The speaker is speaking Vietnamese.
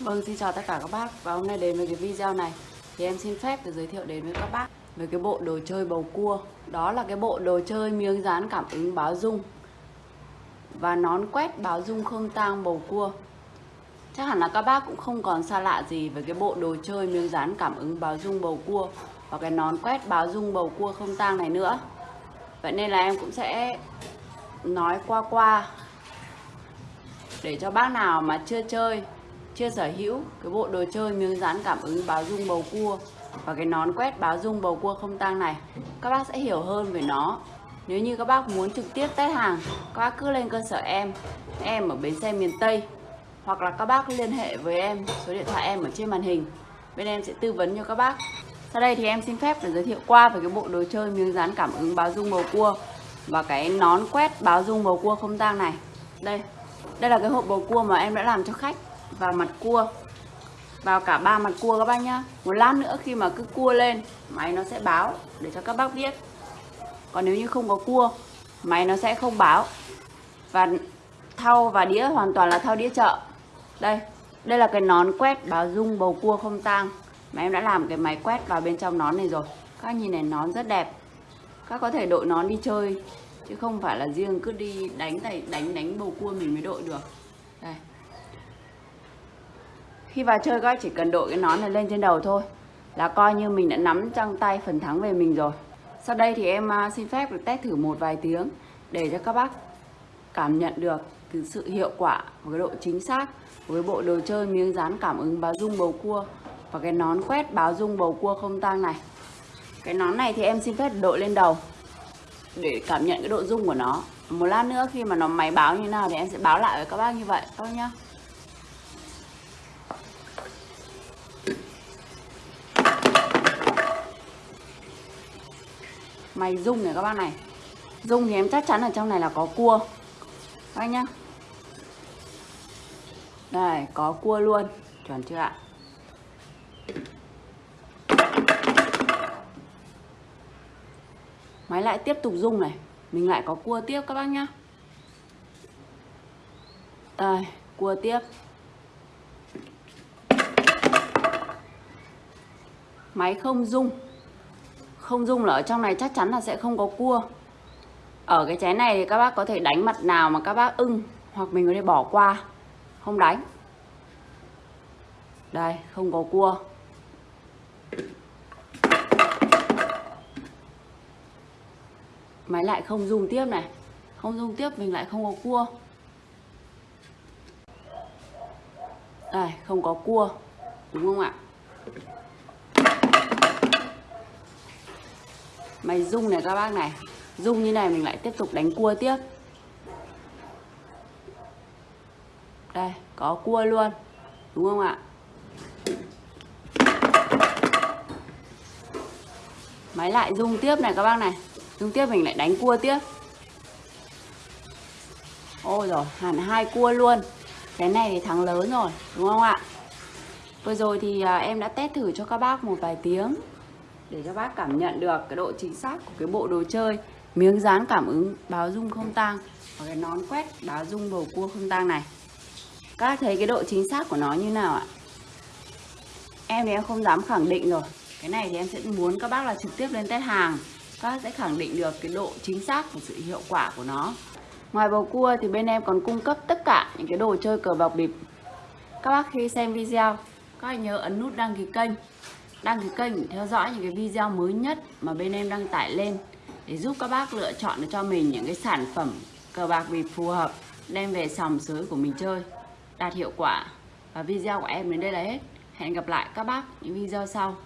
Vâng, xin chào tất cả các bác. Và hôm nay đến với cái video này Thì em xin phép được giới thiệu đến với các bác Về cái bộ đồ chơi bầu cua. Đó là cái bộ đồ chơi miếng dán cảm ứng báo dung Và nón quét báo dung không tang bầu cua. Chắc hẳn là các bác cũng không còn xa lạ gì với cái bộ đồ chơi miếng dán cảm ứng báo dung bầu cua Và cái nón quét báo dung bầu cua không tang này nữa. Vậy nên là em cũng sẽ nói qua qua để cho bác nào mà chưa chơi chưa sở hữu. Cái bộ đồ chơi miếng dán cảm ứng báo dung bầu cua và cái nón quét báo dung bầu cua không tang này, các bác sẽ hiểu hơn về nó. Nếu như các bác muốn trực tiếp test hàng, các bác cứ lên cơ sở em em ở bến xe miền Tây, hoặc là các bác liên hệ với em, số điện thoại em ở trên màn hình. Bên em sẽ tư vấn cho các bác. Sau đây thì em xin phép để giới thiệu qua về cái bộ đồ chơi miếng dán cảm ứng báo dung bầu cua và cái nón quét báo dung bầu cua không tang này. Đây đây là cái hộp bầu cua mà em đã làm cho khách vào mặt cua. Vào cả ba mặt cua các bác nhá. Một lát nữa khi mà cứ cua lên, máy nó sẽ báo để cho các bác biết. Còn nếu như không có cua, máy nó sẽ không báo. Và thau và đĩa hoàn toàn là thau đĩa chợ. Đây đây là cái nón quét báo dung bầu cua không tang. Mà em đã làm cái máy quét vào bên trong nón này rồi. Các nhìn này nón rất đẹp. Các có thể đội nón đi chơi, chứ không phải là riêng cứ đi đánh này, đánh đánh bầu cua mình mới đội được khi vào chơi, các chỉ cần đội cái nón này lên trên đầu thôi. Là coi như mình đã nắm trong tay phần thắng về mình rồi. Sau đây thì em à, xin phép được test thử một vài tiếng để cho các bác cảm nhận được cái sự hiệu quả và cái độ chính xác, của cái bộ đồ chơi miếng dán cảm ứng báo dung bầu cua và cái nón quét báo dung bầu cua không tang này. Cái nón này thì em xin phép đội lên đầu để cảm nhận cái độ dung của nó. Một lát nữa khi mà nó máy báo như nào thì em sẽ báo lại với các bác như vậy, các bác nhá. Mày rung này các bác này. Rung thì em chắc chắn ở trong này là có cua. Các nhá. Đây, có cua luôn. Chuẩn chưa ạ? Máy lại tiếp tục rung này. Mình lại có cua tiếp các bác nhá. Đây, cua tiếp. Máy không rung không dung là ở trong này chắc chắn là sẽ không có cua. Ở cái chén này thì các bác có thể đánh mặt nào mà các bác ưng, hoặc mình có thể bỏ qua. Không đánh. Đây, không có cua. Máy lại không dùng tiếp này. Không dùng tiếp, mình lại không có cua. Đây, không có cua. Đúng không ạ? Máy rung này các bác này. Rung như này mình lại tiếp tục đánh cua tiếp. Đây, có cua luôn. Đúng không ạ? Máy lại rung tiếp này các bác này. Rung tiếp mình lại đánh cua tiếp. Ôi rồi hẳn hai cua luôn. Cái này thì thắng lớn rồi, Đúng không ạ? Vừa rồi thì à, em đã test thử cho các bác một vài tiếng. Để cho bác cảm nhận được cái độ chính xác của cái bộ đồ chơi. Miếng dán cảm ứng báo dung không tang Và cái nón quét báo dung bầu cua không tang này. Các bác thấy cái độ chính xác của nó như nào ạ? Em thì em không dám khẳng định rồi. Cái này thì em sẽ muốn các bác là trực tiếp lên test hàng. Các sẽ khẳng định được cái độ chính xác và sự hiệu quả của nó. Ngoài bầu cua thì bên em còn cung cấp tất cả những cái đồ chơi cờ bạc bịp. Các bác khi xem video, các anh nhớ ấn nút đăng ký kênh đăng ký kênh để theo dõi những cái video mới nhất mà bên em đăng tải lên để giúp các bác lựa chọn được cho mình những cái sản phẩm cờ bạc bịp phù hợp, đem về sòng sới của mình chơi, đạt hiệu quả. Và video của em đến đây là hết. Hẹn gặp lại các bác những video sau.